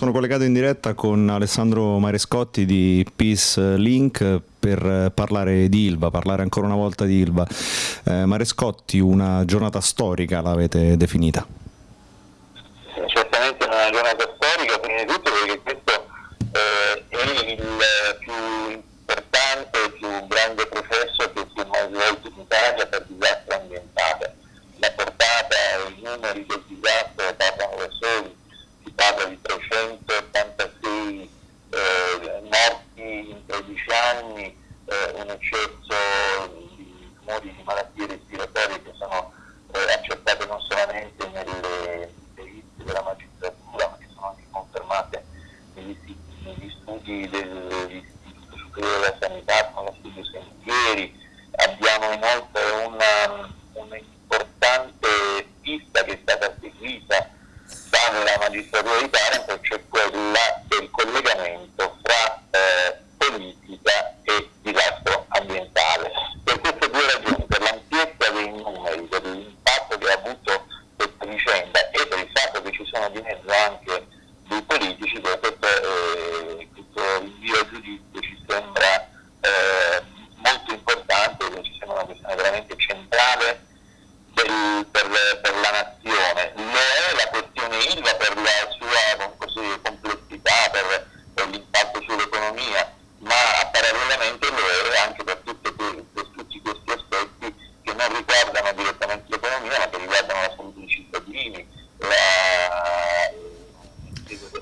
sono collegato in diretta con Alessandro Marescotti di Peace Link per parlare di Ilva, parlare ancora una volta di Ilva. Eh, Marescotti, una giornata storica l'avete definita. giydirilir. Rinvio a giudizio ci sembra eh, molto importante, ci sembra una questione veramente centrale del, per, per, la nazione. Lo è la questione ILVA per la sua così, complessità, per, per l'impatto sull'economia, ma parallelamente lo è anche per, tutte, per, tutti questi aspetti che non riguardano direttamente l'economia, ma che riguardano la salute dei cittadini, la,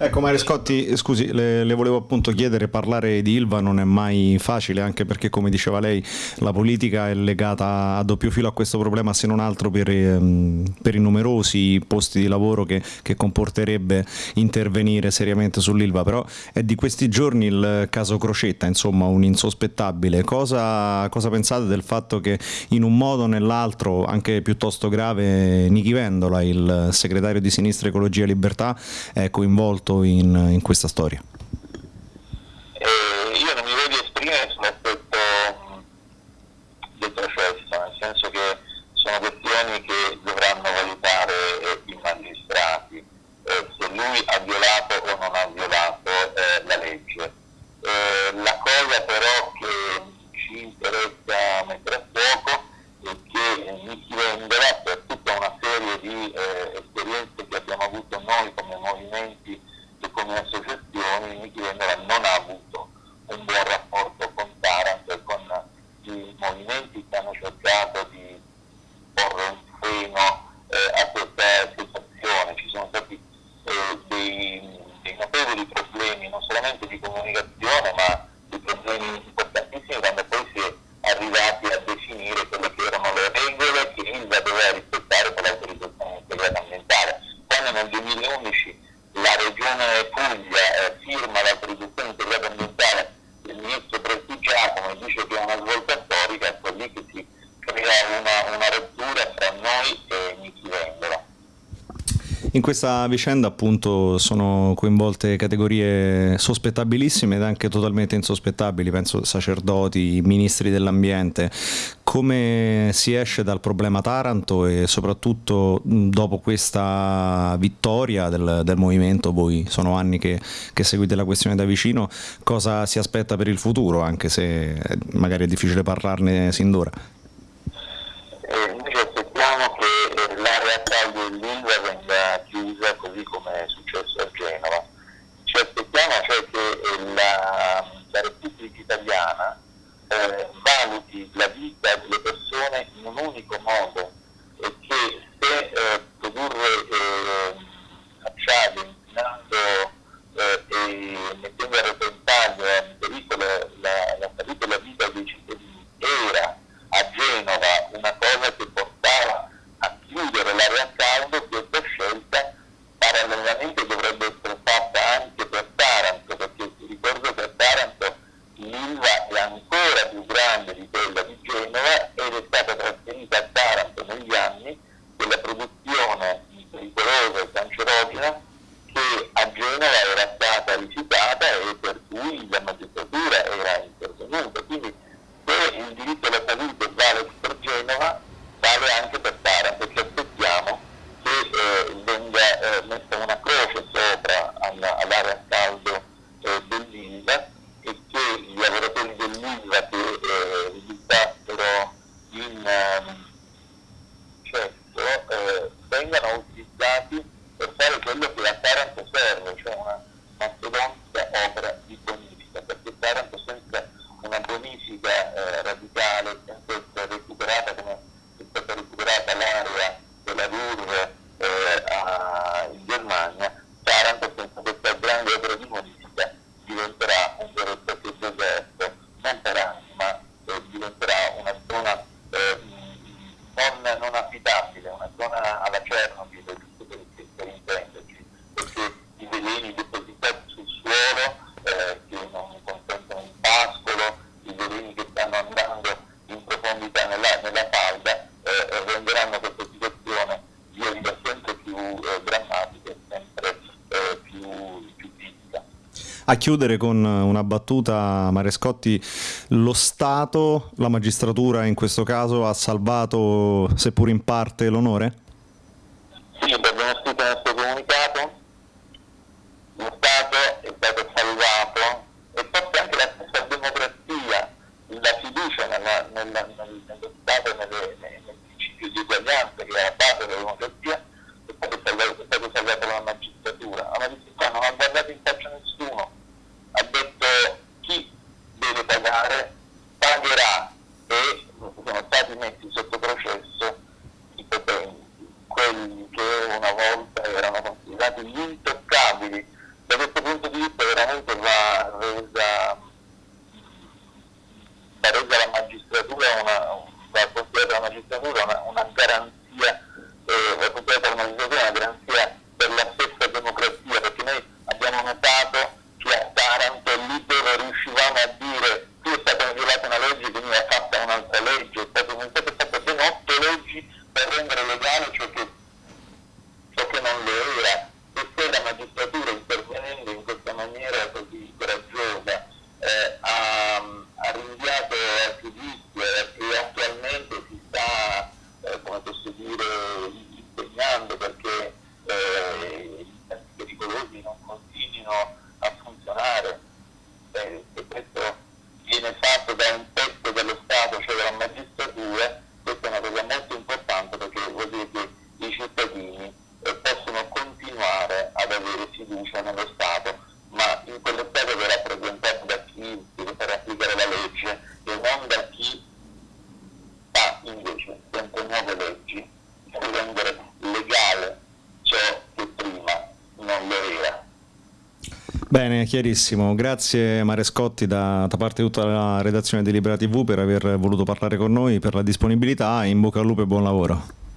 Ecco Marescotti, scusi, le, le, volevo appunto chiedere, parlare di Ilva non è mai facile, anche perché come diceva lei la politica è legata a doppio filo a questo problema, se non altro per, ehm, per i numerosi posti di lavoro che, che, comporterebbe intervenire seriamente sull'Ilva, però è di questi giorni il caso Crocetta, insomma un insospettabile. Cosa, cosa pensate del fatto che in un modo o nell'altro, anche piuttosto grave, Nichi Vendola, il segretario di Sinistra Ecologia e Libertà, è coinvolto in, in questa storia? Eh, io non mi voglio esprimere sull'aspetto del processo, nel senso che sono questioni che dovranno valutare eh, i magistrati, eh, se lui ha violato o non ha violato eh, la legge. Eh, la cosa però che ci interessa mettere a fuoco è che Nichi Vendola, per tutta una serie di eh, esperienze che abbiamo avuto noi come movimenti e come associazioni Nichi Vendola non ha avuto un buon rapporto con Taranto e con i movimenti che hanno cercato di porre un freno eh, a questa situazione. Ci sono stati eh, dei, dei notevoli problemi non solamente di comunicazione ma di problemi importantissimi quando poi si è arrivati a definire quelle che erano le regole che ILVA doveva rispettare per l'autorizzazione integrata ambientale. Quando 2011 la regione Puglia eh, firma l'autorizzazione integrata ambientale del ministro Prestigiacomo e dice che è una svolta storica, ecco lì che si crea una, una rottura tra noi e Nichi Vendola. In questa vicenda appunto sono coinvolte categorie sospettabilissime ed anche totalmente insospettabili, penso sacerdoti, ministri dell'ambiente. Come si esce dal problema Taranto e soprattutto dopo questa vittoria del, del movimento, voi sono anni che, che, seguite la questione da vicino, cosa si aspetta per il futuro, anche se magari è difficile parlarne sin d'ora? A chiudere con una battuta, Marescotti, lo Stato, la magistratura in questo caso, ha salvato, seppur in parte, l'onore? Bene, chiarissimo. Grazie Marescotti da, da parte di tutta la redazione di Libera TV per aver voluto parlare con noi, per la disponibilità in bocca al lupo e buon lavoro.